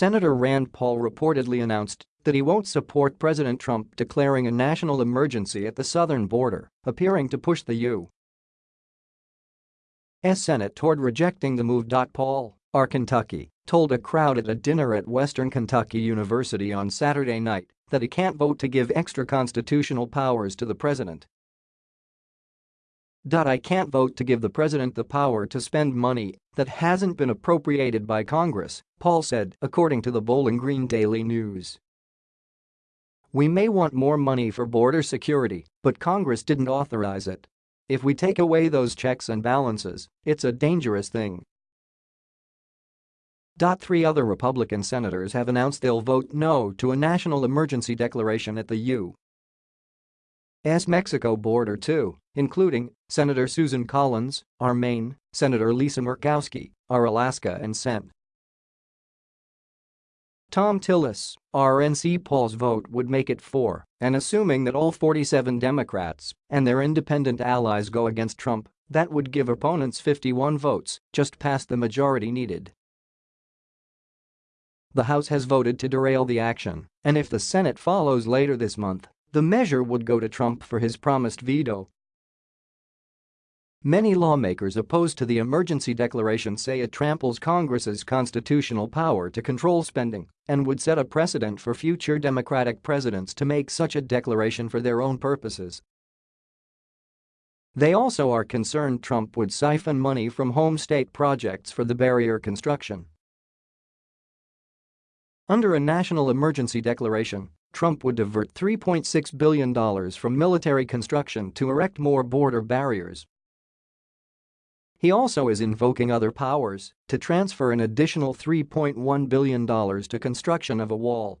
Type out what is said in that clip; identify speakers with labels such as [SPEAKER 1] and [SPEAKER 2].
[SPEAKER 1] Senator Rand Paul reportedly announced that he won't support President Trump declaring a national emergency at the southern border, appearing to push the U.S. Senate toward rejecting the move. Paul, R. Kentucky, told a crowd at a dinner at Western Kentucky University on Saturday night that he can't vote to give extra constitutional powers to the president. I can't vote to give the president the power to spend money that hasn't been appropriated by Congress, Paul said, according to the Bowling Green Daily News. We may want more money for border security, but Congress didn't authorize it. If we take away those checks and balances, it's a dangerous thing. Three other Republican senators have announced they'll vote no to a national emergency declaration at the U.S. Mexico border too, including Senator Susan Collins, R. Maine, Senator Lisa Murkowski, R. Alaska and Sen. Thom Tillis, RNC Paul's vote would make it 4, and assuming that all 47 Democrats and their independent allies go against Trump, that would give opponents 51 votes, just past the majority needed. The House has voted to derail the action, and if the Senate follows later this month, the measure would go to Trump for his promised veto Many lawmakers opposed to the emergency declaration say it tramples Congress's constitutional power to control spending and would set a precedent for future Democratic presidents to make such a declaration for their own purposes. They also are concerned Trump would siphon money from home state projects for the barrier construction. Under a national emergency declaration, Trump would divert $3.6 billion from military construction to erect more border barriers. He also is invoking other powers to transfer an additional $3.1 billion to construction of a wall